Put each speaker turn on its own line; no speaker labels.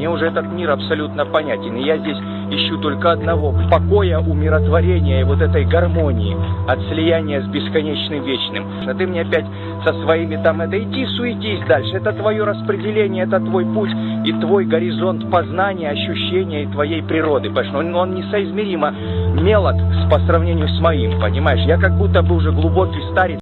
Мне уже этот мир абсолютно понятен. И я здесь ищу только одного – покоя, умиротворения и вот этой гармонии от слияния с бесконечным вечным. А ты мне опять со своими там это иди суетись дальше. Это твое распределение, это твой путь и твой горизонт познания, ощущения и твоей природы. Понимаешь, он, он несоизмеримо мелок по сравнению с моим, понимаешь? Я как будто бы уже глубокий старец.